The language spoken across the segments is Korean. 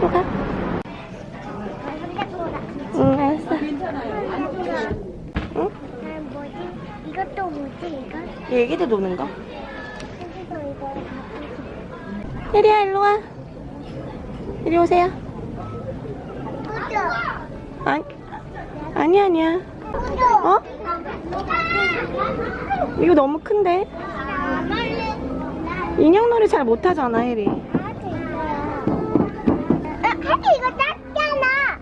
소가? 응 알았어 응? 이것도 뭐지 이거? 얘기도 노는 거? 혜리야 일로 와 이리 오세요 구조 아, 아니 아니야 구조 어? 이거 너무 큰데 인형놀이 잘 못하잖아 혜리 하기 이거 작잖아.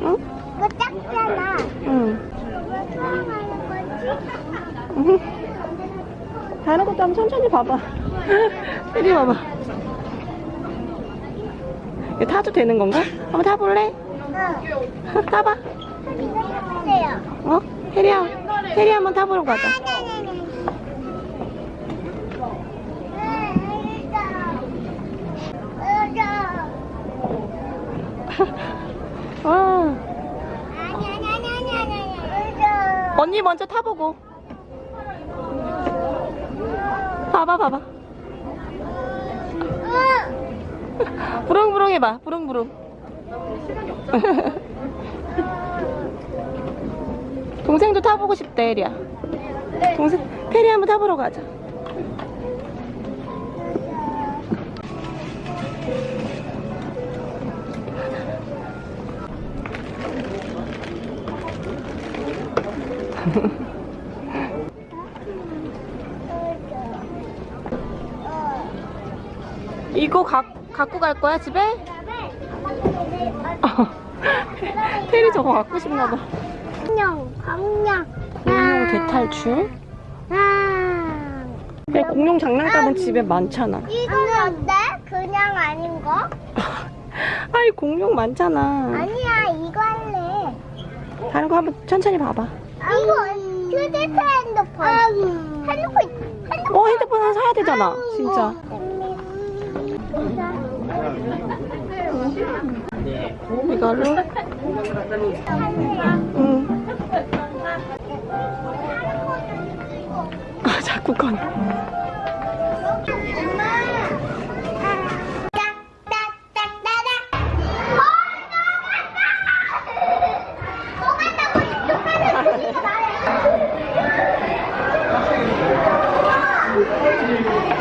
응? 이거 작잖아. 응. 다른 것도 한번 천천히 봐봐. 혜리 봐봐. 이거 타도 되는 건가? 한번 타볼래? 응. 타봐. 이거 해보세요. 어? 혜리야, 혜리 한번 타보러 가자. 와. 언니 먼저 타보고. 봐봐, 봐봐. 부릉부릉 해봐, 부릉부릉. 동생도 타보고 싶대, 혜리야. 동생, 페리 한번 타보러 가자. 이거 가, 갖고 갈 거야, 집에? 페리 저거 갖고 싶나 봐. 공룡, 공룡. 공룡 대탈출? 아. 그래, 공룡 장난감은 집에 많잖아. 이건 어때? 그냥 아닌 거? 아이, 공룡 많잖아. 아니야, 이거 할래. 다른 거 한번 천천히 봐봐. 이거 휴대폰 핸드폰. 핸드폰, 핸드폰. 어, 핸드폰 하나 사야 되잖아. 진짜. 이걸로? 응. 아, 자꾸 건.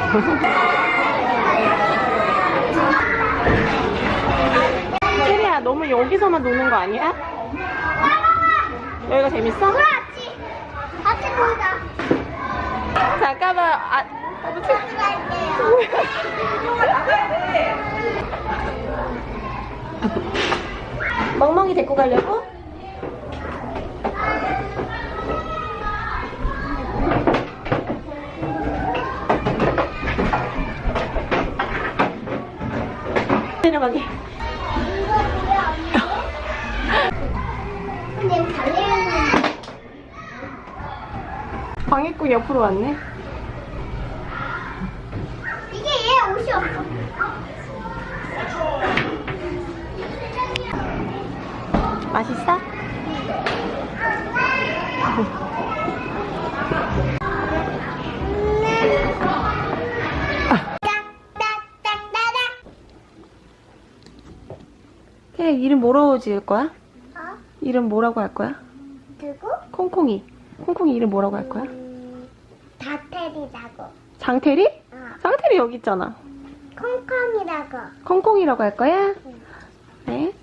혜리야, 너무 여기서만 노는 거 아니야? 여기가 재밌어? 같이, 같이 보자. 잠깐만, 아, 같이 갈게요. 멍멍이 데리고 가려고? 내려가게. 방해꾼 옆으로 왔네. 이게 얘 옷이 없어. 맛있어? 이름 뭐라고 지을 거야? 어? 이름 뭐라고 할 거야? 누구? 콩콩이. 콩콩이 이름 뭐라고 할 거야? 음, 다테리라고. 장태리? 어. 장태리 여기 있잖아. 콩콩이라고. 콩콩이라고 할 거야? 네.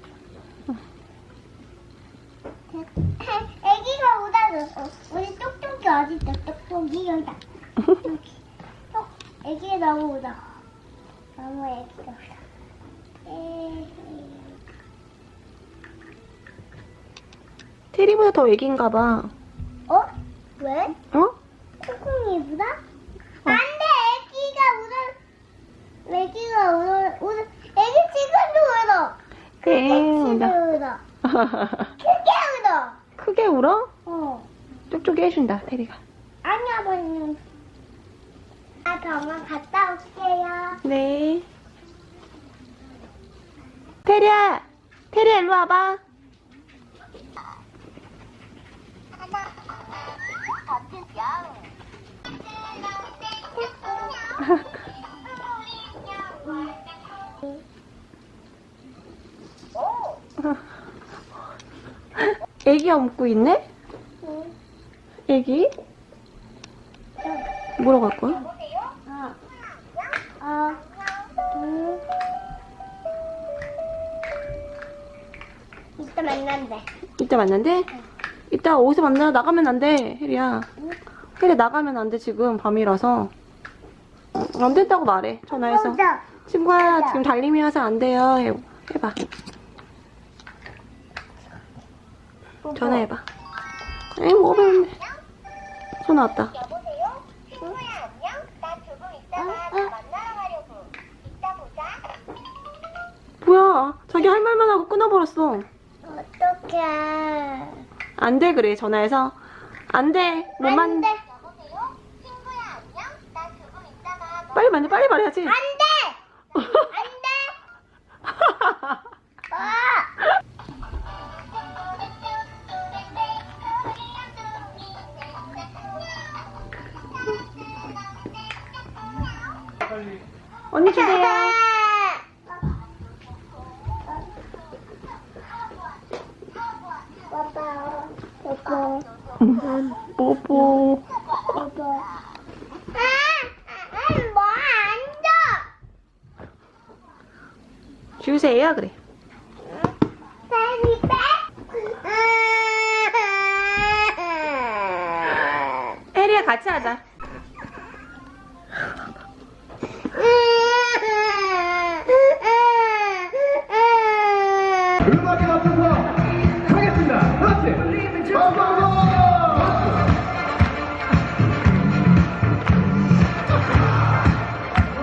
애기가 오다줬어. 우리 똑똑이 어딨어? 똑똑이 여기다. 여기. 어, 애기가 너무 오다. 너무 애기가 오다. 에이. 테리보다 더 애기인가 봐. 어? 왜? 어? 콩콩이보다? 안 돼! 애기가 울어. 애기가 울어. 울어. 애기 지금도 울어. 그래, 애기 울어. 울어. 크게 울어. 크게 울어? 어. 쪽쪽이 해준다, 테리가. 아니, 아버님. 나 병원 갔다 올게요. 네. 테리야! 테리야, 일로 와봐. 애기 업고 있네? 응. 애기? 뭐라고 할 거야? 어. 어. 둘. 이따 만난대. 이따 만난대? 이따 어디서 만나? 나가면 안 돼, 혜리야. 혜리 나가면 안 돼, 지금 밤이라서. 응, 안 된다고 말해, 전화해서. 친구야, 지금 달림이어서 안 돼요. 해, 해봐. 전화해봐. 에이, 뭐가 배운데. 전화 왔다. 어? 너 어? 뭐야, 자기 할 말만 하고 끊어버렸어. 어떡해. 안 돼, 그래, 전화해서. 안 돼, 못 만, 안 돼. 여보세요? 친구야 안녕? 나 조금 있다가 너 빨리 만져, 빨리 말해야지. 안 돼! 안 돼! 아! 언니 주세요. 뽀뽀. 빠빠. 아! 아, 뭐 앉아! 주세요, 그래. 혜리야, 같이 하자.